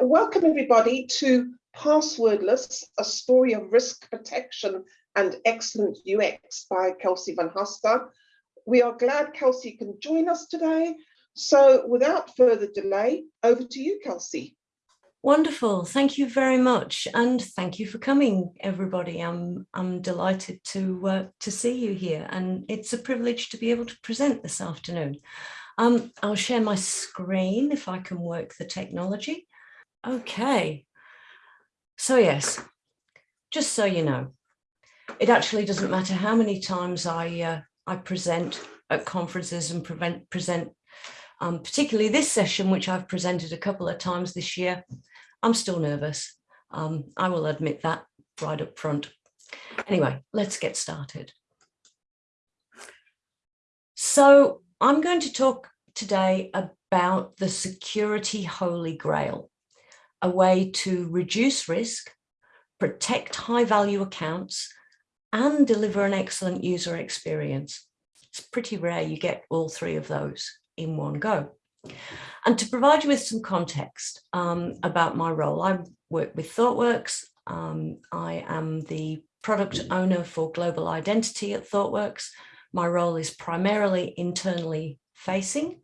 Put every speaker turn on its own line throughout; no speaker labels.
Welcome everybody to Passwordless, a story of risk protection and excellent UX by Kelsey Van Haaster. We are glad Kelsey can join us today. So without further delay, over to you, Kelsey.
Wonderful. Thank you very much. And thank you for coming, everybody. I'm, I'm delighted to, uh, to see you here. And it's a privilege to be able to present this afternoon. Um, I'll share my screen if I can work the technology. Okay, so yes, just so you know, it actually doesn't matter how many times I, uh, I present at conferences and prevent, present, um, particularly this session, which I've presented a couple of times this year, I'm still nervous. Um, I will admit that right up front. Anyway, let's get started. So I'm going to talk today about the security holy grail a way to reduce risk, protect high value accounts, and deliver an excellent user experience. It's pretty rare you get all three of those in one go. And to provide you with some context um, about my role, I work with ThoughtWorks. Um, I am the product owner for global identity at ThoughtWorks. My role is primarily internally facing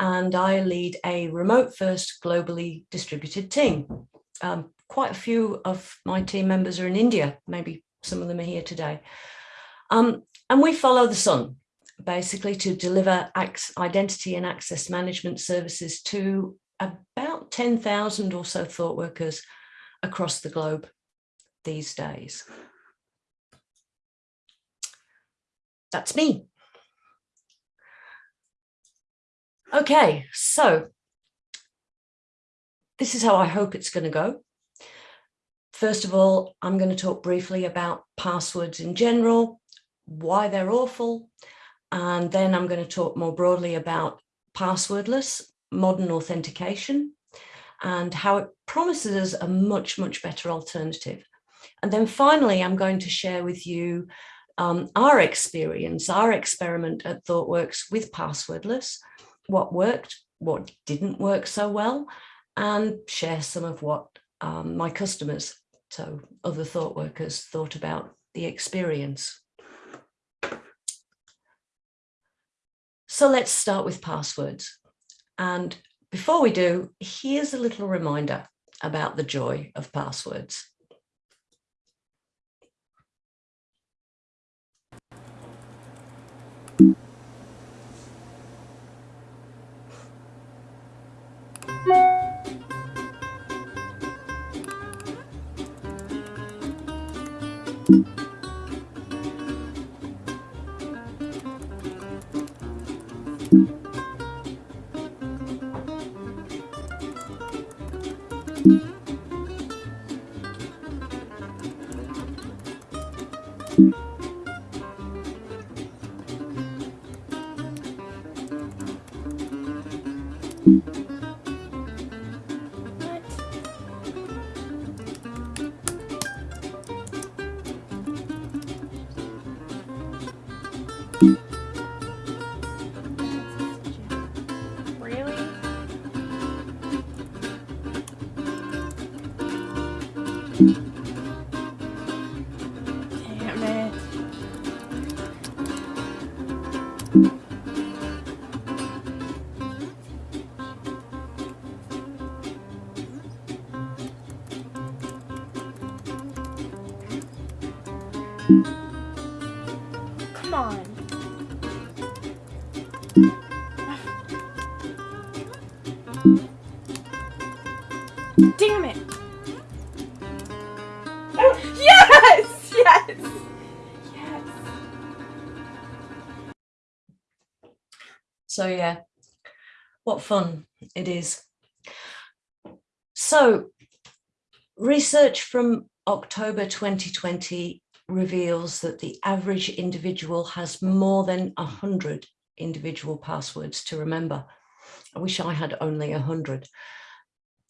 and I lead a remote first globally distributed team. Um, quite a few of my team members are in India, maybe some of them are here today. Um, and we follow the sun, basically to deliver identity and access management services to about 10,000 or so thought workers across the globe these days. That's me. Okay, so this is how I hope it's going to go. First of all, I'm going to talk briefly about passwords in general, why they're awful, and then I'm going to talk more broadly about passwordless modern authentication and how it promises us a much, much better alternative. And then finally, I'm going to share with you um, our experience, our experiment at ThoughtWorks with passwordless, what worked, what didn't work so well, and share some of what um, my customers, so other thought workers, thought about the experience. So let's start with passwords. And before we do, here's a little reminder about the joy of passwords.
Come
So yeah, what fun it is. So research from October 2020 reveals that the average individual has more than 100 individual passwords to remember. I wish I had only 100.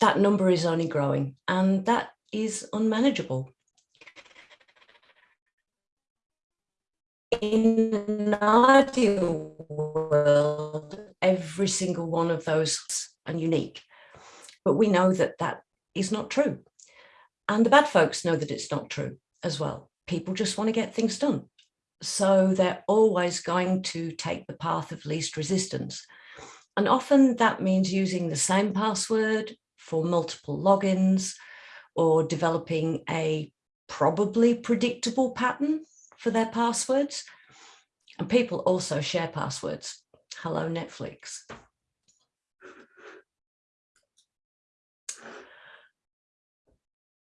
That number is only growing and that is unmanageable. In an ideal world, every single one of those are unique. But we know that that is not true. And the bad folks know that it's not true as well. People just want to get things done. So they're always going to take the path of least resistance. And often that means using the same password for multiple logins or developing a probably predictable pattern for their passwords. And people also share passwords. Hello, Netflix.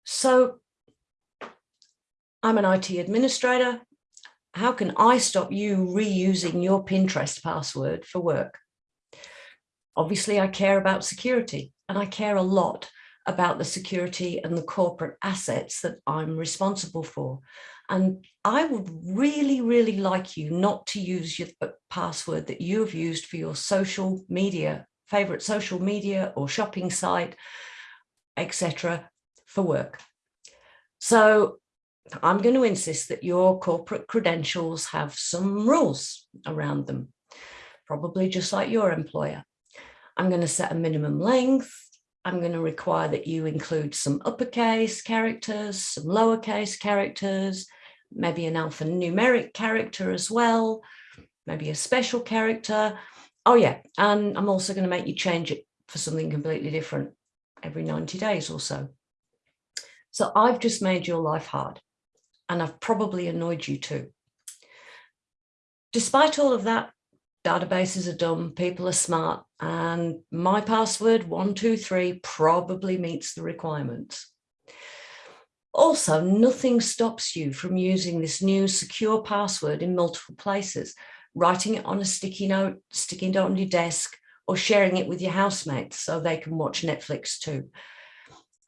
So I'm an IT administrator. How can I stop you reusing your Pinterest password for work? Obviously, I care about security and I care a lot about the security and the corporate assets that I'm responsible for. And I would really, really like you not to use your uh, password that you have used for your social media, favorite social media or shopping site, etc. for work. So I'm going to insist that your corporate credentials have some rules around them, probably just like your employer. I'm going to set a minimum length. I'm going to require that you include some uppercase characters, some lowercase characters, maybe an alphanumeric character as well, maybe a special character. Oh yeah, and I'm also going to make you change it for something completely different every 90 days or so. So I've just made your life hard and I've probably annoyed you too. Despite all of that, databases are dumb, people are smart, and my password 123 probably meets the requirements. Also, nothing stops you from using this new secure password in multiple places, writing it on a sticky note, sticking it on your desk, or sharing it with your housemates so they can watch Netflix too.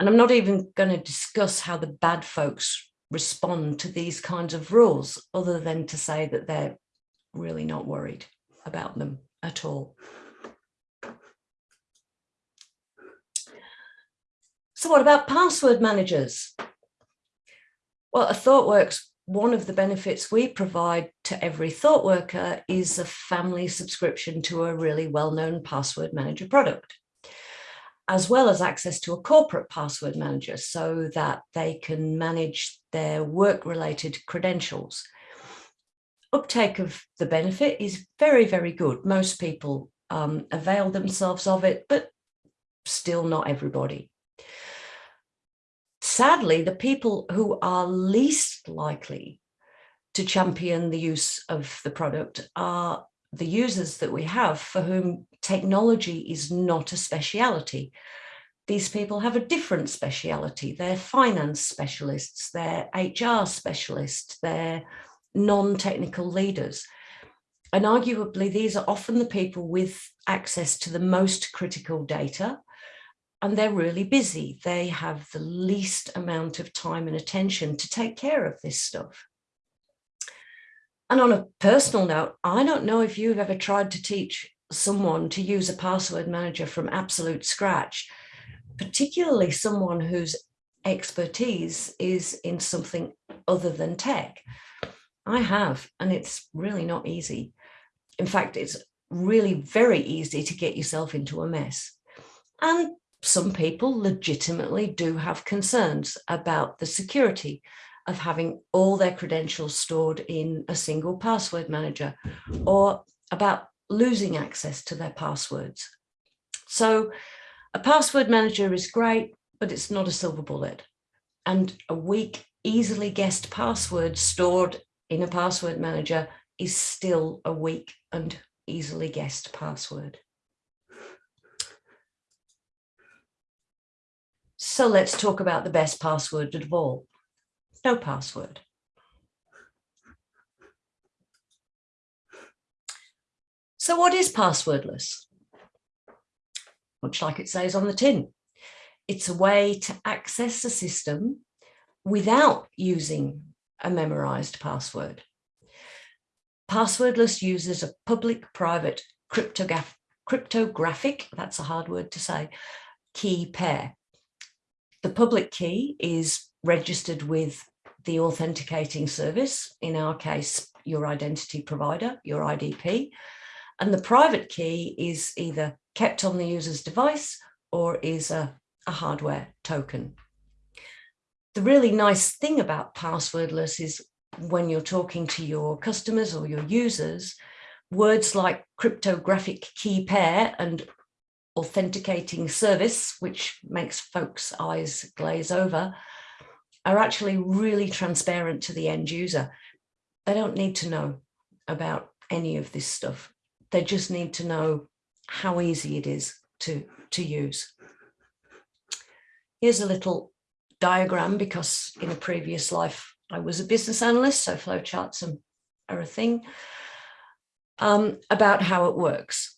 And I'm not even going to discuss how the bad folks respond to these kinds of rules, other than to say that they're really not worried about them at all. So what about password managers? Well, at ThoughtWorks, one of the benefits we provide to every thought worker is a family subscription to a really well-known password manager product, as well as access to a corporate password manager so that they can manage their work-related credentials uptake of the benefit is very, very good. Most people um, avail themselves of it, but still not everybody. Sadly, the people who are least likely to champion the use of the product are the users that we have for whom technology is not a speciality. These people have a different speciality. They're finance specialists, they're HR specialists, they're non-technical leaders. And arguably, these are often the people with access to the most critical data, and they're really busy. They have the least amount of time and attention to take care of this stuff. And on a personal note, I don't know if you've ever tried to teach someone to use a password manager from absolute scratch, particularly someone whose expertise is in something other than tech. I have, and it's really not easy. In fact, it's really very easy to get yourself into a mess. And some people legitimately do have concerns about the security of having all their credentials stored in a single password manager or about losing access to their passwords. So a password manager is great, but it's not a silver bullet. And a weak, easily guessed password stored in a password manager is still a weak and easily guessed password. So let's talk about the best password of all, no password. So what is passwordless? Much like it says on the tin, it's a way to access a system without using a memorized password. Passwordless uses a public-private cryptograph cryptographic, that's a hard word to say, key pair. The public key is registered with the authenticating service, in our case, your identity provider, your IDP, and the private key is either kept on the user's device or is a, a hardware token. The really nice thing about passwordless is when you're talking to your customers or your users, words like cryptographic key pair and authenticating service, which makes folks' eyes glaze over, are actually really transparent to the end user. They don't need to know about any of this stuff. They just need to know how easy it is to, to use. Here's a little diagram because in a previous life I was a business analyst, so flowcharts are a thing, um, about how it works.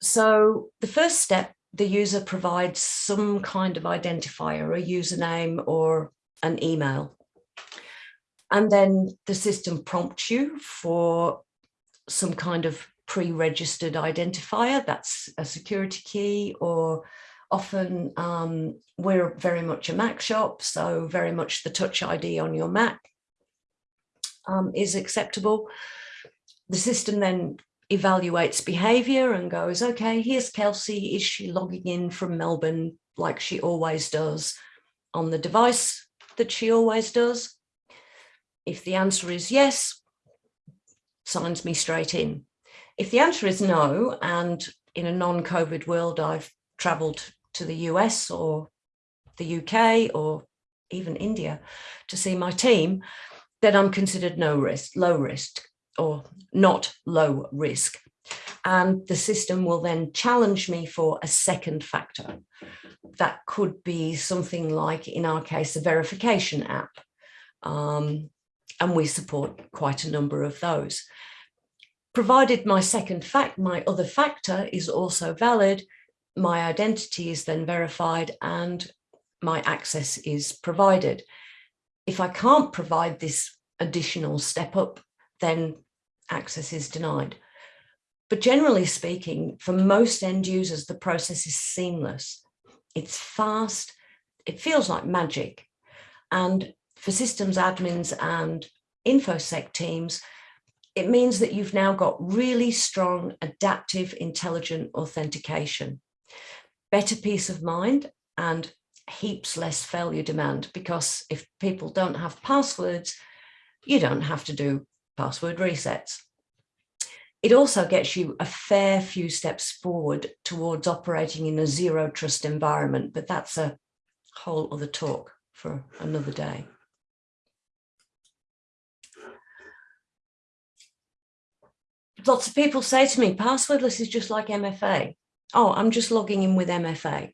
So the first step, the user provides some kind of identifier, a username or an email. And then the system prompts you for some kind of pre-registered identifier, that's a security key or often um, we're very much a Mac shop, so very much the touch ID on your Mac um, is acceptable. The system then evaluates behavior and goes, okay, here's Kelsey. Is she logging in from Melbourne like she always does on the device that she always does? If the answer is yes, signs me straight in. If the answer is no, and in a non-COVID world, I've traveled to the US or the UK or even India to see my team, then I'm considered no risk, low risk or not low risk. And the system will then challenge me for a second factor. That could be something like, in our case, a verification app. Um, and we support quite a number of those. Provided my second fact, my other factor is also valid, my identity is then verified and my access is provided. If I can't provide this additional step up, then access is denied. But generally speaking, for most end users, the process is seamless. It's fast, it feels like magic. And for systems admins and InfoSec teams, it means that you've now got really strong adaptive intelligent authentication better peace of mind and heaps less failure demand because if people don't have passwords, you don't have to do password resets. It also gets you a fair few steps forward towards operating in a zero trust environment, but that's a whole other talk for another day. Lots of people say to me, passwordless is just like MFA oh, I'm just logging in with MFA.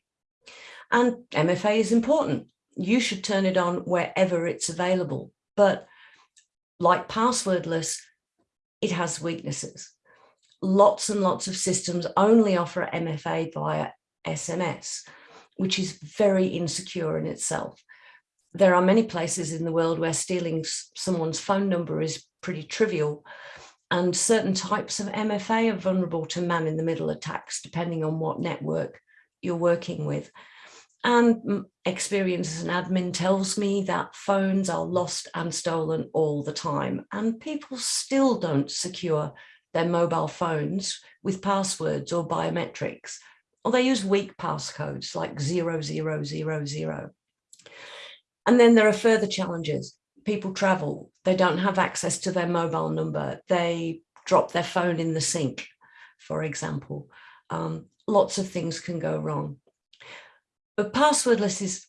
And MFA is important. You should turn it on wherever it's available. But like passwordless, it has weaknesses. Lots and lots of systems only offer MFA via SMS, which is very insecure in itself. There are many places in the world where stealing someone's phone number is pretty trivial, and certain types of MFA are vulnerable to man-in-the-middle attacks, depending on what network you're working with. And experience as an admin tells me that phones are lost and stolen all the time, and people still don't secure their mobile phones with passwords or biometrics, or they use weak passcodes like 0000. And then there are further challenges people travel, they don't have access to their mobile number, they drop their phone in the sink, for example. Um, lots of things can go wrong. But passwordless is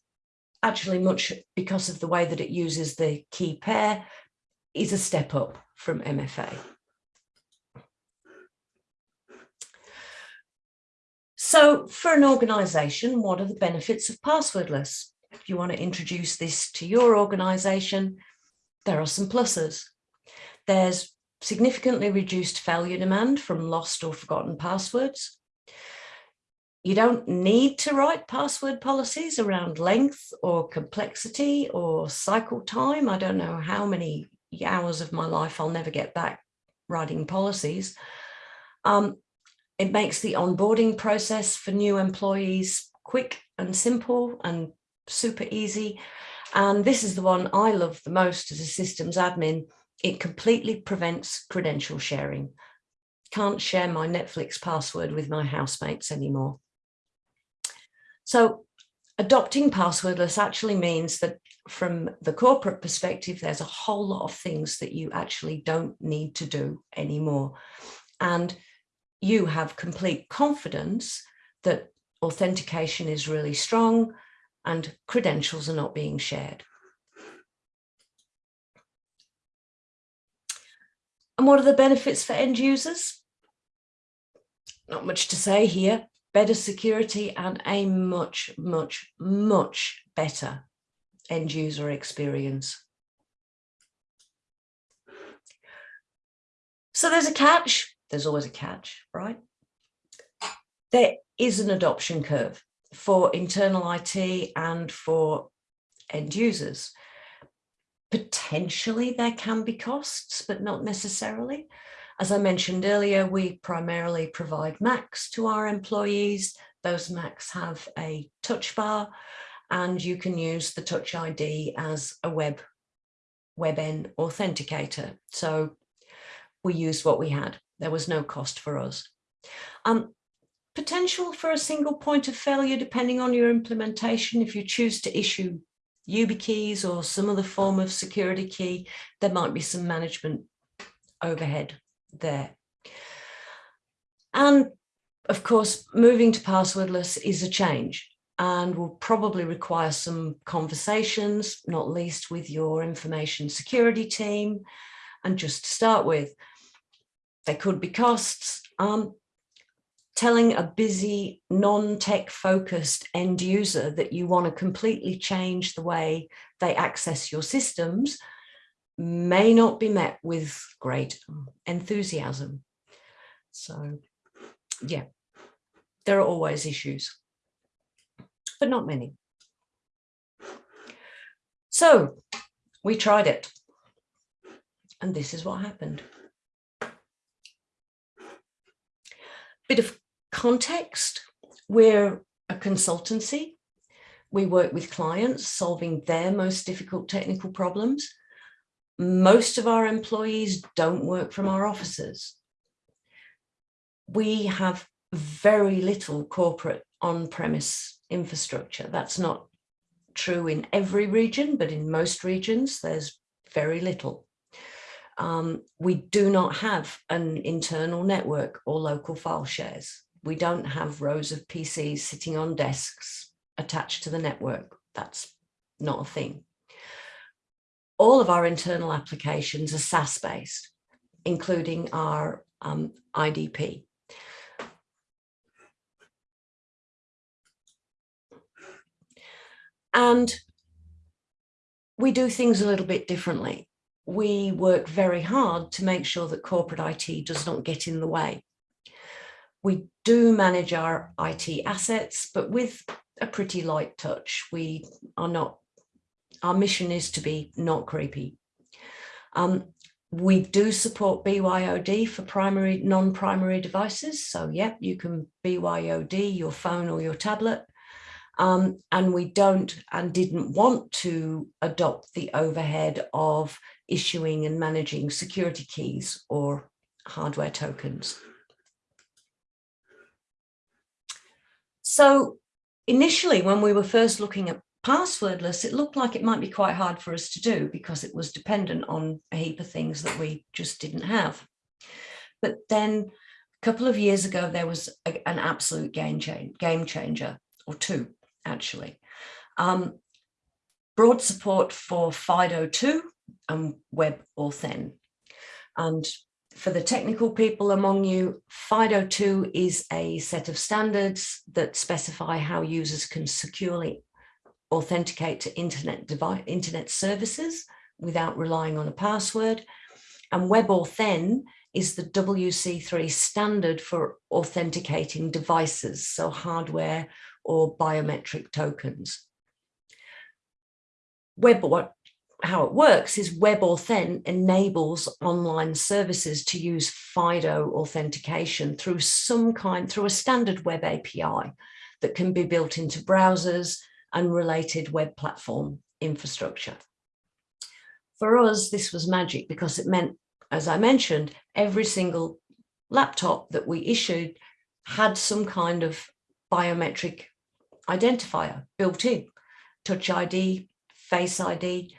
actually much because of the way that it uses the key pair is a step up from MFA. So for an organization, what are the benefits of passwordless? If you want to introduce this to your organization, there are some pluses. There's significantly reduced failure demand from lost or forgotten passwords. You don't need to write password policies around length or complexity or cycle time. I don't know how many hours of my life I'll never get back writing policies. Um, it makes the onboarding process for new employees quick and simple and super easy. And this is the one I love the most as a systems admin. It completely prevents credential sharing. Can't share my Netflix password with my housemates anymore. So adopting passwordless actually means that from the corporate perspective, there's a whole lot of things that you actually don't need to do anymore. And you have complete confidence that authentication is really strong and credentials are not being shared. And what are the benefits for end users? Not much to say here. Better security and a much, much, much better end user experience. So there's a catch. There's always a catch, right? There is an adoption curve for internal IT and for end users. Potentially there can be costs, but not necessarily. As I mentioned earlier, we primarily provide Macs to our employees. Those Macs have a touch bar and you can use the Touch ID as a web WebAuthn authenticator. So we used what we had. There was no cost for us. Um, potential for a single point of failure depending on your implementation. If you choose to issue YubiKeys or some other form of security key, there might be some management overhead there. And of course, moving to passwordless is a change and will probably require some conversations, not least with your information security team. And just to start with, there could be costs. Um, telling a busy, non-tech focused end user that you want to completely change the way they access your systems may not be met with great enthusiasm. So yeah, there are always issues, but not many. So we tried it and this is what happened. Bit of context, we're a consultancy. We work with clients solving their most difficult technical problems. Most of our employees don't work from our offices. We have very little corporate on-premise infrastructure. That's not true in every region, but in most regions, there's very little. Um, we do not have an internal network or local file shares we don't have rows of PCs sitting on desks attached to the network. That's not a thing. All of our internal applications are SaaS based, including our um, IDP. And we do things a little bit differently. We work very hard to make sure that corporate IT does not get in the way. We do manage our IT assets, but with a pretty light touch. We are not, our mission is to be not creepy. Um, we do support BYOD for primary, non-primary devices. So yeah, you can BYOD your phone or your tablet. Um, and we don't and didn't want to adopt the overhead of issuing and managing security keys or hardware tokens. So initially, when we were first looking at passwordless, it looked like it might be quite hard for us to do because it was dependent on a heap of things that we just didn't have. But then a couple of years ago, there was a, an absolute game, change, game changer, or two, actually. Um, broad support for FIDO2 and WebAuthn. And for the technical people among you, FIDO2 is a set of standards that specify how users can securely authenticate to internet device, internet services without relying on a password. And WebAuthn is the WC3 standard for authenticating devices, so hardware or biometric tokens. Web, what, how it works is WebAuthn enables online services to use FIDO authentication through some kind, through a standard web API that can be built into browsers and related web platform infrastructure. For us, this was magic because it meant, as I mentioned, every single laptop that we issued had some kind of biometric identifier built in. Touch ID, Face ID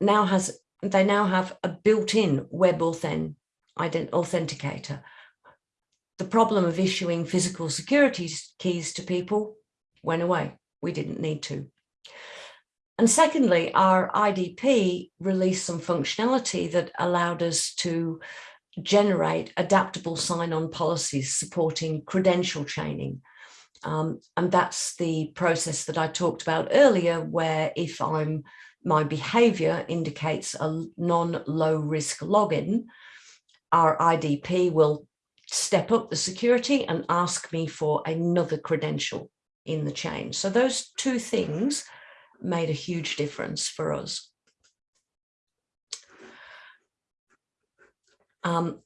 now has, they now have a built-in web authent, authenticator. The problem of issuing physical security keys to people went away. We didn't need to. And secondly, our IDP released some functionality that allowed us to generate adaptable sign-on policies supporting credential chaining. Um, and that's the process that I talked about earlier, where if I'm my behavior indicates a non-low risk login, our IDP will step up the security and ask me for another credential in the chain. So those two things made a huge difference for us. Um,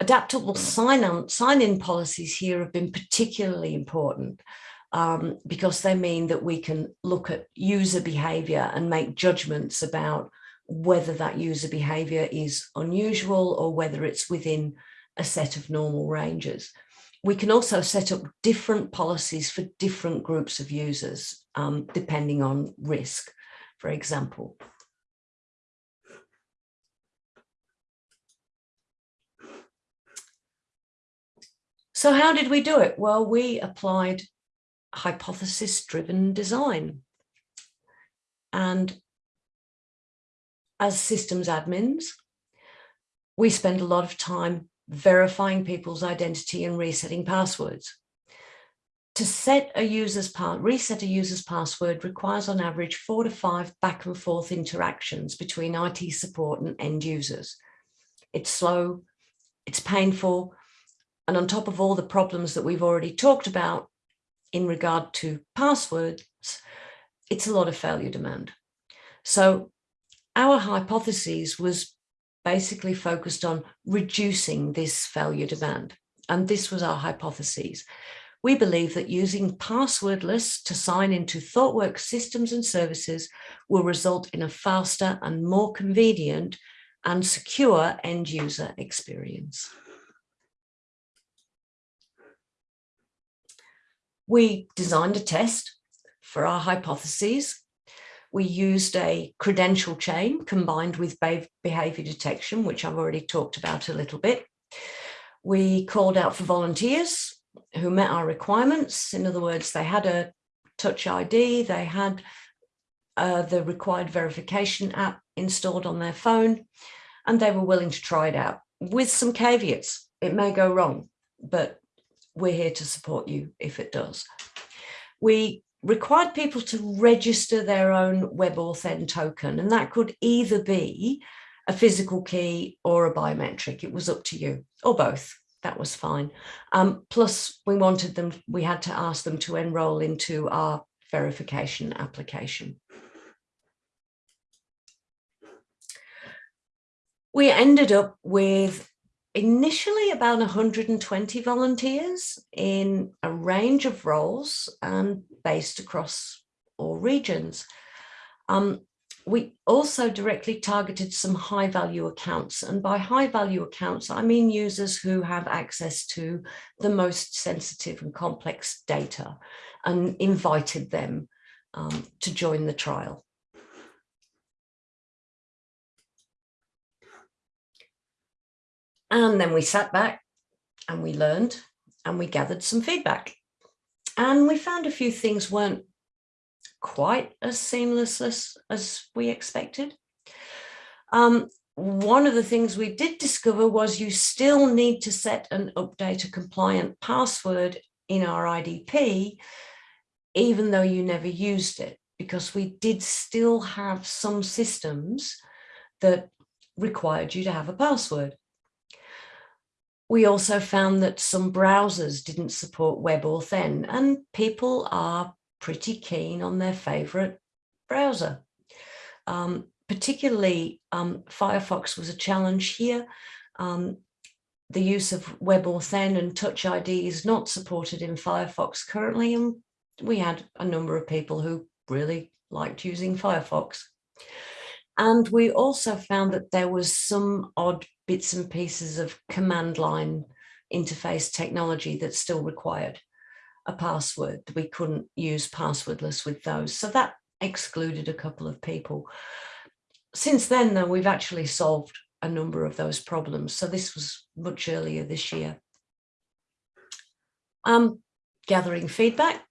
adaptable sign-in sign policies here have been particularly important um, because they mean that we can look at user behavior and make judgments about whether that user behavior is unusual or whether it's within a set of normal ranges. We can also set up different policies for different groups of users, um, depending on risk, for example. So how did we do it? Well, we applied hypothesis-driven design. And as systems admins, we spend a lot of time verifying people's identity and resetting passwords. To set a user's part, reset a user's password requires on average four to five back and forth interactions between IT support and end users. It's slow, it's painful, and on top of all the problems that we've already talked about in regard to passwords, it's a lot of failure demand. So our hypothesis was basically focused on reducing this failure demand. And this was our hypothesis. We believe that using passwordless to sign into ThoughtWorks systems and services will result in a faster and more convenient and secure end user experience. We designed a test for our hypotheses. We used a credential chain combined with behavior detection, which I've already talked about a little bit. We called out for volunteers who met our requirements. In other words, they had a touch ID, they had uh, the required verification app installed on their phone, and they were willing to try it out with some caveats. It may go wrong, but we're here to support you if it does. We required people to register their own WebAuthn token, and that could either be a physical key or a biometric. It was up to you, or both. That was fine. Um, plus, we wanted them, we had to ask them to enroll into our verification application. We ended up with initially about 120 volunteers in a range of roles and based across all regions. Um, we also directly targeted some high value accounts and by high value accounts I mean users who have access to the most sensitive and complex data and invited them um, to join the trial. And then we sat back and we learned and we gathered some feedback. And we found a few things weren't quite as seamless as, as we expected. Um, one of the things we did discover was you still need to set and update a compliant password in our IDP, even though you never used it, because we did still have some systems that required you to have a password. We also found that some browsers didn't support WebAuthn and people are pretty keen on their favorite browser. Um, particularly um, Firefox was a challenge here. Um, the use of WebAuthn and Touch ID is not supported in Firefox currently and we had a number of people who really liked using Firefox. And we also found that there was some odd bits and pieces of command line interface technology that still required. a password. We couldn't use passwordless with those. So that excluded a couple of people. Since then, though, we've actually solved a number of those problems. So this was much earlier this year. Um, gathering feedback.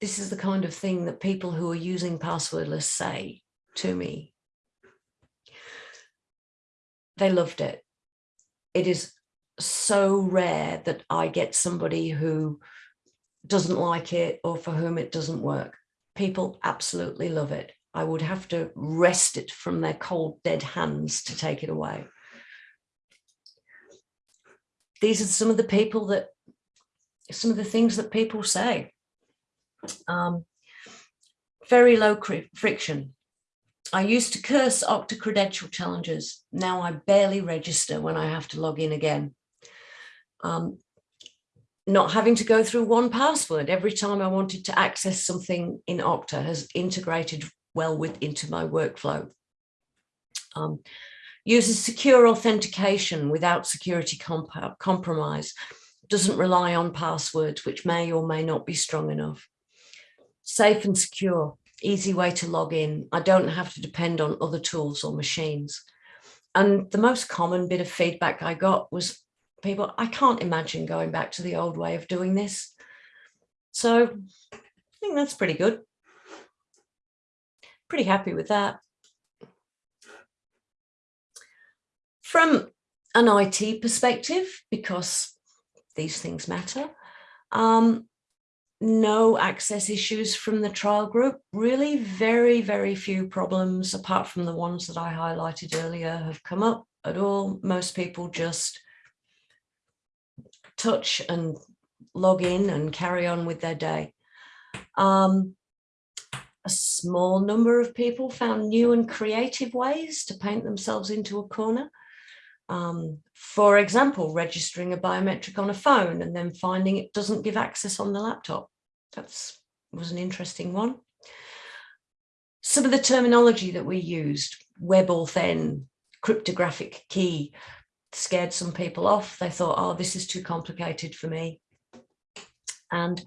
This is the kind of thing that people who are using passwordless say to me. They loved it. It is so rare that I get somebody who doesn't like it or for whom it doesn't work. People absolutely love it. I would have to wrest it from their cold, dead hands to take it away. These are some of the people that, some of the things that people say. Um, very low friction. I used to curse Okta credential challenges. Now I barely register when I have to log in again. Um, not having to go through 1Password every time I wanted to access something in Okta has integrated well with into my workflow. Um, uses secure authentication without security comp compromise, doesn't rely on passwords, which may or may not be strong enough. Safe and secure, easy way to log in. I don't have to depend on other tools or machines. And the most common bit of feedback I got was people, I can't imagine going back to the old way of doing this. So I think that's pretty good. Pretty happy with that. From an IT perspective, because these things matter, um, no access issues from the trial group. Really very, very few problems, apart from the ones that I highlighted earlier, have come up at all. Most people just touch and log in and carry on with their day. Um, a small number of people found new and creative ways to paint themselves into a corner. Um, for example, registering a biometric on a phone and then finding it doesn't give access on the laptop. That was an interesting one. Some of the terminology that we used, WebAuthn, cryptographic key, scared some people off. They thought, oh, this is too complicated for me. And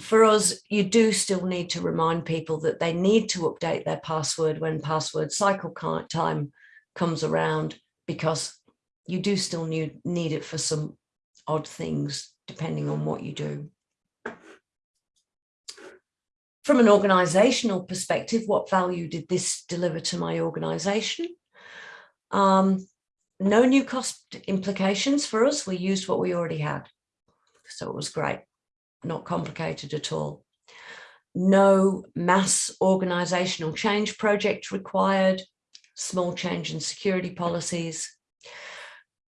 for us, you do still need to remind people that they need to update their password when password cycle time comes around, because you do still need, need it for some odd things, depending on what you do. From an organizational perspective, what value did this deliver to my organization? Um, no new cost implications for us. We used what we already had. So it was great, not complicated at all. No mass organizational change project required, small change in security policies,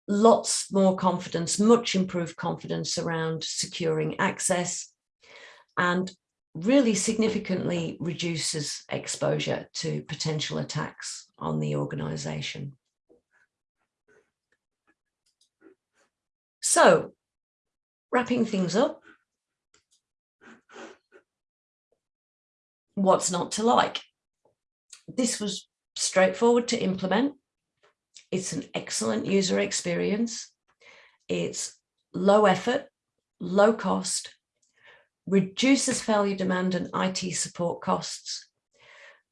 lots more confidence, much improved confidence around securing access and really significantly reduces exposure to potential attacks on the organization. So wrapping things up, what's not to like? This was straightforward to implement. It's an excellent user experience. It's low effort, low cost, reduces failure demand and IT support costs,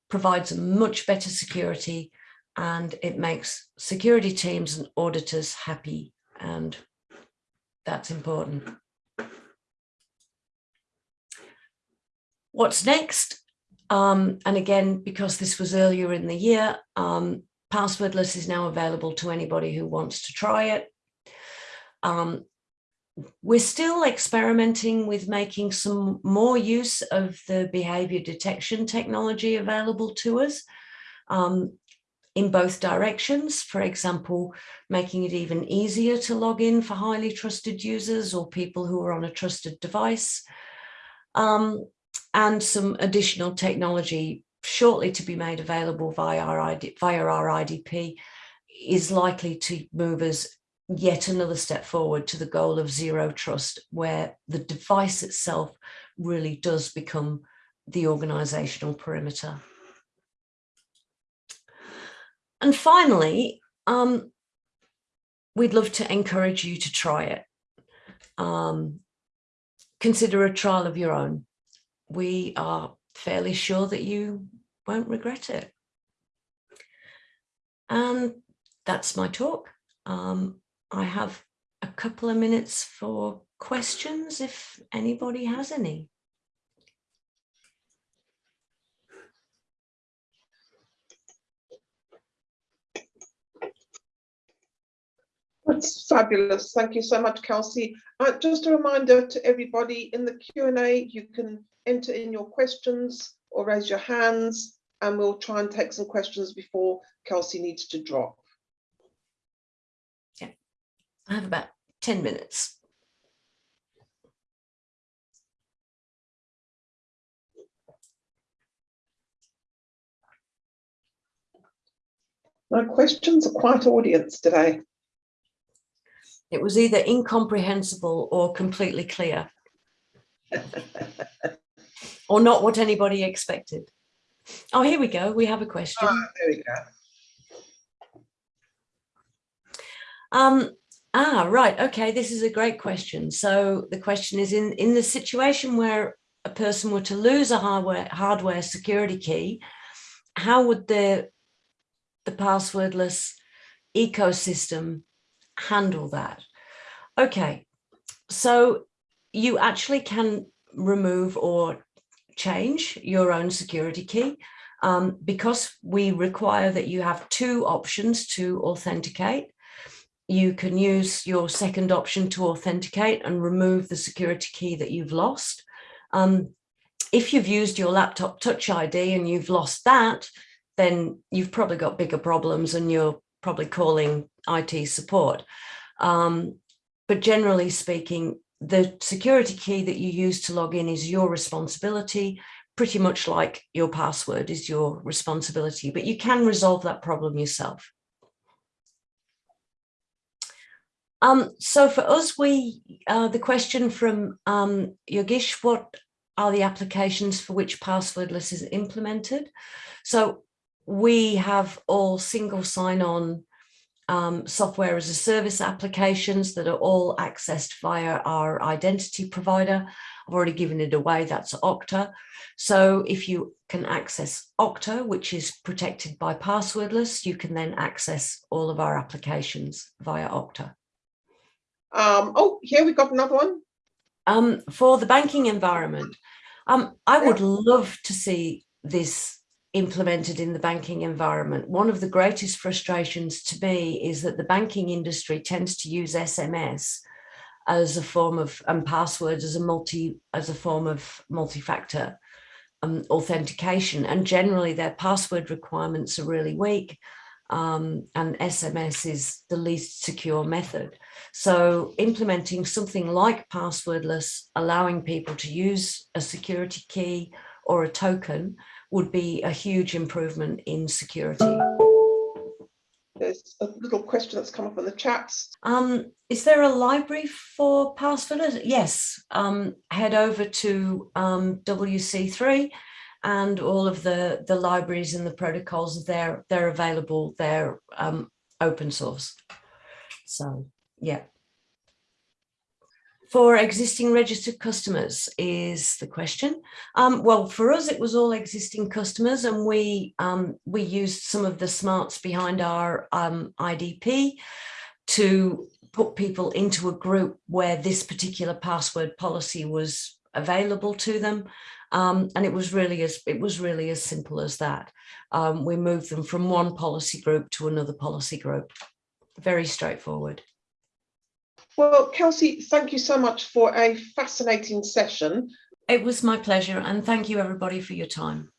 provides much better security, and it makes security teams and auditors happy and that's important. What's next? Um, and again, because this was earlier in the year, um, passwordless is now available to anybody who wants to try it. Um, we're still experimenting with making some more use of the behavior detection technology available to us. Um, in both directions, for example, making it even easier to log in for highly trusted users or people who are on a trusted device, um, and some additional technology shortly to be made available via our, ID, via our IDP is likely to move us yet another step forward to the goal of zero trust, where the device itself really does become the organizational perimeter. And finally, um, we'd love to encourage you to try it. Um, consider a trial of your own. We are fairly sure that you won't regret it. And that's my talk. Um, I have a couple of minutes for questions if anybody has any.
That's fabulous. Thank you so much, Kelsey. Uh, just a reminder to everybody in the Q&A, you can enter in your questions or raise your hands and we'll try and take some questions before Kelsey needs to drop.
Yeah, I have about 10 minutes.
My questions are quite audience today.
It was either incomprehensible or completely clear. or not what anybody expected. Oh, here we go. We have a question.
Ah, there we go.
Um, ah, right. Okay, this is a great question. So the question is in, in the situation where a person were to lose a hardware, hardware security key, how would the, the passwordless ecosystem handle that? Okay, so you actually can remove or change your own security key um, because we require that you have two options to authenticate you can use your second option to authenticate and remove the security key that you've lost. Um, if you've used your laptop touch ID and you've lost that, then you've probably got bigger problems and you're probably calling IT support. Um, but generally speaking, the security key that you use to log in is your responsibility, pretty much like your password is your responsibility, but you can resolve that problem yourself. Um, so for us, we uh, the question from um, Yogish, what are the applications for which passwordless is implemented? So we have all single sign-on um, software as a service applications that are all accessed via our identity provider. I've already given it away, that's Okta. So if you can access Okta, which is protected by passwordless, you can then access all of our applications via Okta.
Um, oh, here we've got another one.
Um, for the banking environment, um, I would love to see this implemented in the banking environment. One of the greatest frustrations to me is that the banking industry tends to use SMS as a form of and passwords as a multi as a form of multi-factor um, authentication and generally their password requirements are really weak um, and SMS is the least secure method. So implementing something like passwordless, allowing people to use a security key or a token would be a huge improvement in security.
There's a little question that's come up in the chats.
Um, is there a library for passwordless? Yes, um, head over to um, WC3 and all of the, the libraries and the protocols, they're, they're available, they're um, open source. So, yeah. For existing registered customers is the question. Um, well, for us, it was all existing customers and we, um, we used some of the smarts behind our um, IDP to put people into a group where this particular password policy was available to them um, and it was really as it was really as simple as that. Um, we moved them from one policy group to another policy group. Very straightforward.
Well, Kelsey, thank you so much for a fascinating session.
It was my pleasure and thank you everybody for your time.